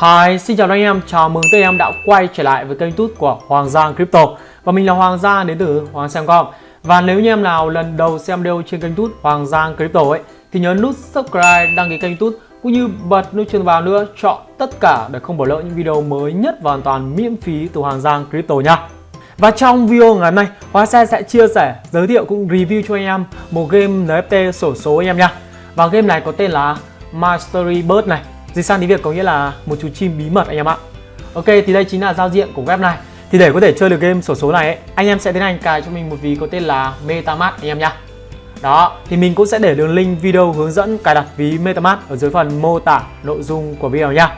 Hi, xin chào anh em, chào mừng tất em đã quay trở lại với kênh tút của Hoàng Giang Crypto Và mình là Hoàng Giang đến từ Hoàng Xem.com Và nếu như em nào lần đầu xem video trên kênh tút Hoàng Giang Crypto ấy Thì nhớ nút subscribe, đăng ký kênh tút cũng như bật nút chuông vào nữa chọn tất cả để không bỏ lỡ những video mới nhất và hoàn toàn miễn phí từ Hoàng Giang Crypto nha và trong video ngày hôm nay, Hóa Xe sẽ chia sẻ, giới thiệu cũng review cho anh em một game NFT sổ số anh em nha. Và game này có tên là Mastery Bird này. Dịch sang tiếng Việt có nghĩa là một chú chim bí mật anh em ạ. Ok, thì đây chính là giao diện của web này. Thì để có thể chơi được game sổ số này ấy, anh em sẽ tiến hành cài cho mình một ví có tên là MetaMask anh em nhá. Đó, thì mình cũng sẽ để đường link video hướng dẫn cài đặt ví MetaMask ở dưới phần mô tả nội dung của video nhá.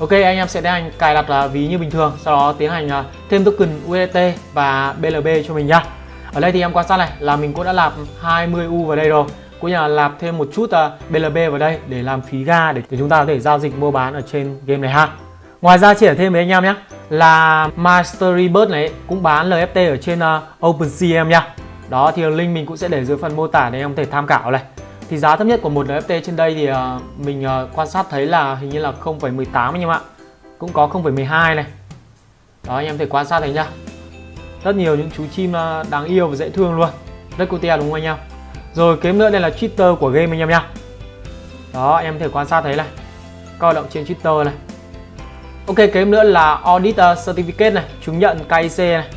Ok, anh em sẽ tiến hành cài đặt à, ví như bình thường, sau đó tiến hành à, thêm token USDT và BLB cho mình nhá. Ở đây thì em quan sát này là mình cũng đã làm 20 U vào đây rồi cũng như là lạp thêm một chút à, uh, BLB vào đây để làm phí ga để, để chúng ta có thể giao dịch mua bán ở trên game này ha. Ngoài ra chia sẻ thêm với anh em nhé là Mastery Bird này cũng bán LFT ở trên uh, OpenSea em nha. Đó thì link mình cũng sẽ để dưới phần mô tả để em có thể tham khảo này. Thì giá thấp nhất của một LFT trên đây thì uh, mình uh, quan sát thấy là hình như là 0,18 anh em ạ. Cũng có 0,12 này. Đó anh em thể quan sát thấy nhá. Rất nhiều những chú chim uh, đáng yêu và dễ thương luôn. Rất cute đúng không anh em? Rồi kiếm nữa đây là Twitter của game anh em nhá. Đó em thể quan sát thấy này. Các hoạt động trên Twitter này. Ok kiếm nữa là Audit ờ, Certificate này, chứng nhận KIC này.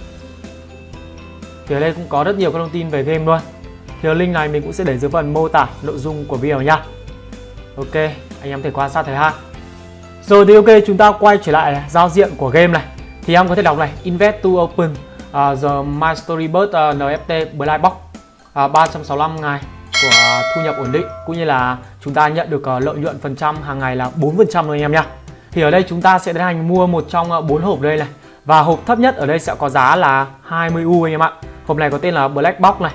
Thì ở đây cũng có rất nhiều các thông tin về game luôn. Thì link này mình cũng sẽ để dưới phần mô tả nội dung của video nhá. Ok, anh em thể quan sát thấy ha. Rồi thì ok, chúng ta quay trở lại giao diện của game này. Thì em có thể đọc này, Invest to open uh, the My Storybird uh, ờ, NFT Blind Box À, uh, 365 ngày của thu nhập ổn định cũng như là chúng ta nhận được à, lợi nhuận phần trăm hàng ngày là 4% thôi anh em nhá. Thì ở đây chúng ta sẽ tiến hành mua một trong à, bốn hộp đây này. Và hộp thấp nhất ở đây sẽ có giá là 20 U anh em ạ. Hộp này có tên là Black Box này.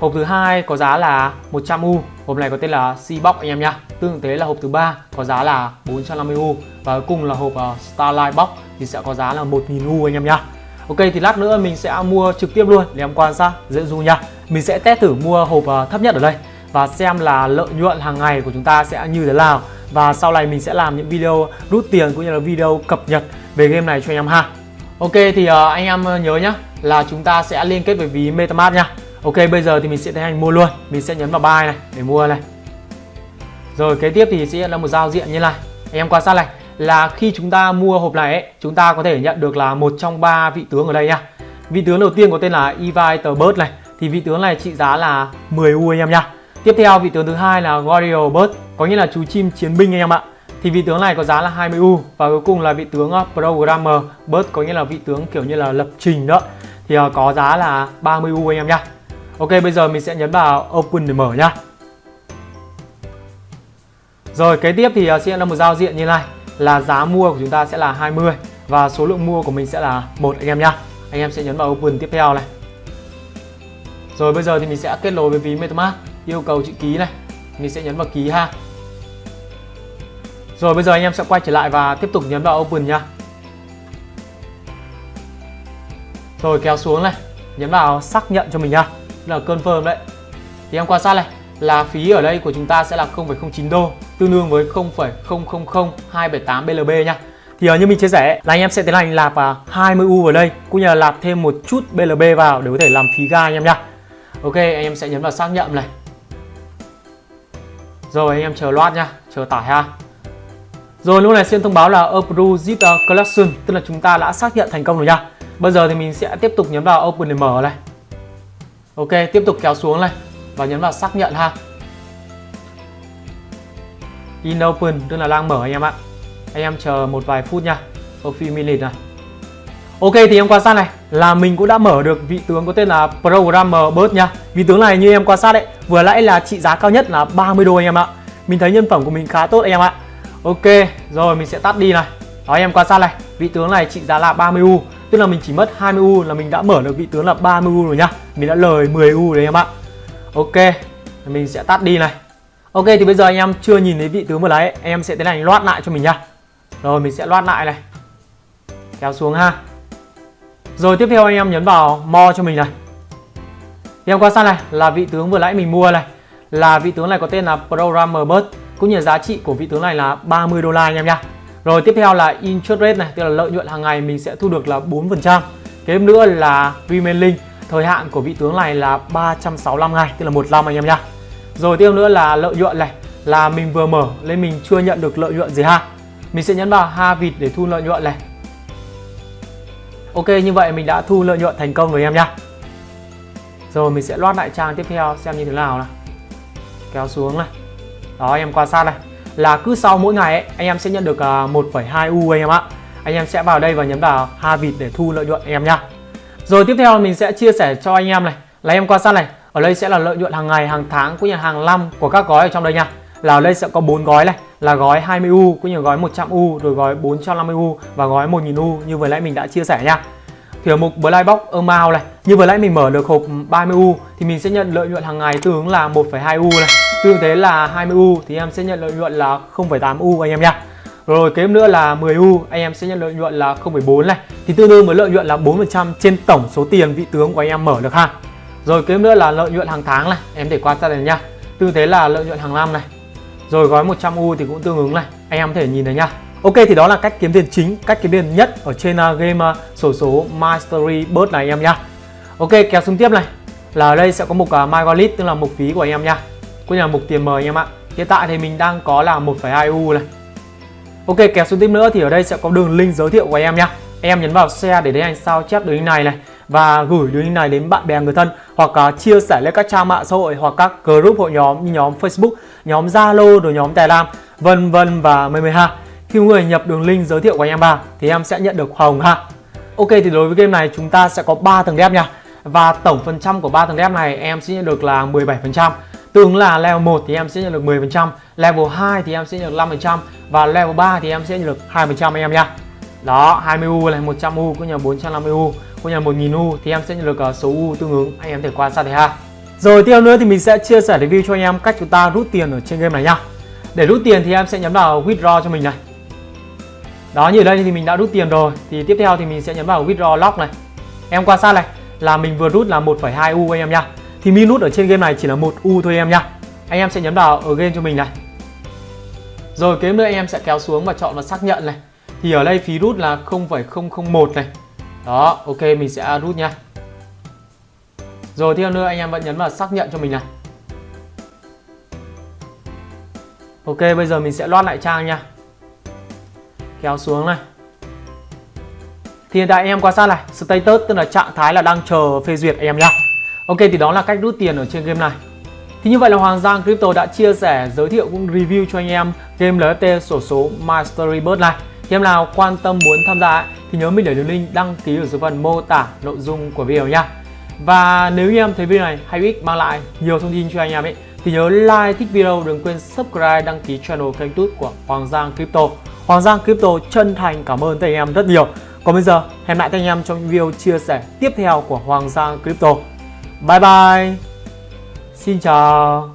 Hộp thứ hai có giá là 100 U. Hộp này có tên là C Box anh em nhá. Tương tự là hộp thứ ba có giá là 450 U và cuối cùng là hộp Starlight Box thì sẽ có giá là 1000 U anh em nhá. Ok thì lát nữa mình sẽ mua trực tiếp luôn để em quan sát dễ dụ nha. Mình sẽ test thử mua hộp ờ, thấp nhất ở đây và xem là lợi nhuận hàng ngày của chúng ta sẽ như thế nào. Và sau này mình sẽ làm những video rút tiền cũng như là video cập nhật về game này cho anh em ha. Ok thì uh, anh em ờ, nhớ nhá là chúng ta sẽ liên kết với ví MetaMask nha. Ok bây giờ thì mình sẽ tiến hành mua luôn. Mình sẽ nhấn vào buy này để mua này. Rồi kế tiếp thì sẽ là một giao diện như này. Anh em quan sát này Là khi chúng ta mua hộp này ấy, Chúng ta có thể nhận được là một trong ba vị tướng ở đây nha. Vị tướng đầu tiên có tên là Evite Bird này. Thì vị tướng này trị giá là 10 U anh em nha. Tiếp theo, vị tướng thứ hai là Warrior Bird, Có nghĩa là chú chim chiến binh anh em ạ. Thì vị tướng này có giá là 20 U và cuối cùng là vị tướng ờ, Programmer Bird, có nghĩa là vị tướng kiểu như là lập trình đó. Thì ờ, có giá là 30 U anh em nhá Ok, bây giờ mình sẽ nhấn vào Open để mở nhá Rồi, kế tiếp thì ờ, sẽ là một giao diện như này. Là giá mua của chúng ta sẽ là 20 Và số lượng mua của mình sẽ là một anh em nhá Anh em sẽ nhấn vào Open tiếp theo này. Rồi bây giờ thì mình sẽ kết nối với ví MetaMask Yêu cầu chữ ký này. Mình sẽ nhấn vào ký ha. Rồi bây giờ anh em sẽ quay trở lại và tiếp tục nhấn vào Open nhá Rồi kéo xuống này. Nhấn vào xác nhận cho mình nhá là confirm đấy. Thì em quan sát này. Là phí ở đây của chúng ta sẽ là 0,09 đô tương đương với 0,000278 BLB nha. Thì ờ, như mình chia sẻ là anh em sẽ tiến hành lạp à, 20 U vào đây cũng như là lạp thêm một chút BLB vào để có thể làm phí ga anh em nhá Ok anh em sẽ nhấn vào xác nhận này rồi anh em chờ loát nha chờ tải ha rồi lúc này xin thông báo là approve zip collection tức là chúng ta đã xác nhận thành công rồi nha bây giờ thì mình sẽ tiếp tục nhấn vào open để mở này Ok, tiếp tục kéo xuống này và nhấn vào xác nhận ha. In open tức là đang mở anh em ạ. Anh em chờ một vài phút nha. A few minutes này. Ok thì em quan sát này là mình cũng đã mở được vị tướng có tên là Programmer Bird nha. Vị tướng này như em quan sát đấy, vừa nãy là trị giá cao nhất là 30 đô anh em ạ. Mình thấy nhân phẩm của mình khá tốt anh em ạ. Ok, rồi mình sẽ tắt đi này. Đó em quan sát này, vị tướng này trị giá là 30 U Tức là mình chỉ mất 20 U là mình đã mở được vị tướng là 30 U rồi nhá Mình đã lời 10 U đấy em ạ Ok Mình sẽ tắt đi này Ok thì bây giờ anh em chưa nhìn thấy vị tướng vừa nãy em sẽ tiến hành loát lại cho mình nhá Rồi mình sẽ loát lại này Kéo xuống ha rồi tiếp theo anh em nhấn vào mo cho mình này Thì em quan sát này là vị tướng vừa nãy mình mua này Là vị tướng này có tên là Programmer Bird Cũng như giá trị của vị tướng này là 30 đô la anh em nha. Rồi tiếp theo là interest rate này, tức là lợi nhuận hàng ngày mình sẽ thu được là 4%. Kế nữa là remaining, thời hạn của vị tướng này là 365 ngày, tức là một năm anh em nha. Rồi tiếp nữa là lợi nhuận này, là mình vừa mở nên mình chưa nhận được lợi nhuận gì ha. Mình sẽ nhấn vào ha vịt để thu lợi nhuận này. Ok như vậy mình đã thu lợi nhuận thành công rồi em nhá. Rồi mình sẽ loát lại trang tiếp theo xem như thế nào này. Kéo xuống này. Đó anh em quan sát này là cứ sau mỗi ngày ấy, anh em sẽ nhận được à, 1,2 U anh em ạ. Anh em sẽ vào đây và nhấn vào ha vịt để thu lợi nhuận anh em nhá. Rồi tiếp theo mình sẽ chia sẻ cho anh em này là em quan sát này, ở đây sẽ là lợi nhuận hàng ngày, hàng tháng cũng như hàng năm của các gói ở trong đây nha. Là ở đây sẽ có bốn gói này, là gói 20 U cũng như gói 100 U, rồi gói 450 U và gói 1000 U như vừa nãy mình đã chia sẻ nha. Thì ở mục Black Box Amount này, như vừa nãy mình mở được hộp 30 U thì mình sẽ nhận lợi nhuận hàng ngày tương ứng là 1,2 U này Tương thế là 20U thì em sẽ nhận lợi nhuận là 0,8U anh em nha. Rồi kế nữa là 10U anh em sẽ nhận lợi nhuận là 0,4 này. Thì tương đương với lợi nhuận là 4% trên tổng số tiền vị tướng của anh em mở được ha. Rồi kế nữa là lợi nhuận hàng tháng này, em để quan sát này nha. Tương thế là lợi nhuận hàng năm này. Rồi gói 100U thì cũng tương ứng này, anh em có thể nhìn thấy nha. Ok thì đó là cách kiếm tiền chính, cách kiếm tiền nhất ở trên uh, game à, sổ số Mastery Bird này anh em nhá. Ok kéo xuống tiếp này. Là ở đây sẽ có mục à, uh, My Wallet tức là mục phí của anh em nha cũng như là mục tiền mời anh em ạ. Hiện tại thì mình đang có là 1,2 u này. Ok kéo xuống tiếp nữa thì ở đây sẽ có đường link giới thiệu của anh em nhá. Em nhấn vào share để đến anh sao chép đường link này này và gửi đường link này đến bạn bè người thân hoặc uh, chia sẻ lên các trang mạng xã hội hoặc các group hội nhóm như nhóm Facebook, nhóm Zalo, rồi nhóm Telegram, vân vân và mười mười ha. Khi người nhập đường link giới thiệu của anh em vào thì em sẽ nhận được hồng ha. Ok thì đối với game này chúng ta sẽ có 3 tầng đép nha. Và tổng phần trăm của 3 tầng đép này em sẽ nhận được là 17%. Tương là level 1 thì em sẽ nhận được 10%, level 2 thì em sẽ nhận được 5% và level 3 thì em sẽ nhận được 2% anh em nha. Đó, 20U này, 100U cũng như 450U, cũng như 1000U thì em sẽ nhận được ờ, số U tương ứng, anh em thể quan sát thấy ha. Rồi tiếp nữa thì mình sẽ chia sẻ review cho anh em cách chúng ta rút tiền ở trên game này nhá. Để rút tiền thì em sẽ nhấn vào withdraw cho mình này. Đó như ở đây thì mình đã rút tiền rồi. Thì tiếp theo thì mình sẽ nhấn vào withdraw lock này. Em quan sát này là mình vừa rút là 1,2 U anh em nha thì minus ở trên game này chỉ là một U thôi em nhá. Anh em sẽ nhấn vào ở game cho mình này. Rồi kế nữa anh em sẽ kéo xuống và chọn vào xác nhận này. Thì ở đây phí rút là 0,001 này. Đó ok mình sẽ rút nha. Rồi tiếp nữa anh em vẫn nhấn vào xác nhận cho mình này. Ok bây giờ mình sẽ loát lại trang nha. Kéo xuống này. Thì hiện tại anh em quan sát này Status tức là trạng thái là đang chờ phê duyệt anh em nhá. Ok thì đó là cách rút tiền ở trên game này. Thì như vậy là Hoàng Giang Crypto đã chia sẻ, giới thiệu cũng review cho anh em game LFT sổ số Mastery Bird này. Thì em nào quan tâm muốn tham gia ấy, thì nhớ mình để đường link đăng ký ở dưới phần mô tả nội dung của video nha. Và nếu như em thấy video này hay ích mang lại nhiều thông tin cho anh em ấy thì nhớ like thích video đừng quên subscribe đăng ký channel kênh YouTube của Hoàng Giang Crypto. Hoàng Giang Crypto chân thành cảm ơn các anh em rất nhiều. Còn bây giờ hẹn lại các anh em trong video chia sẻ tiếp theo của Hoàng Giang Crypto. Bye bye. Xin chào.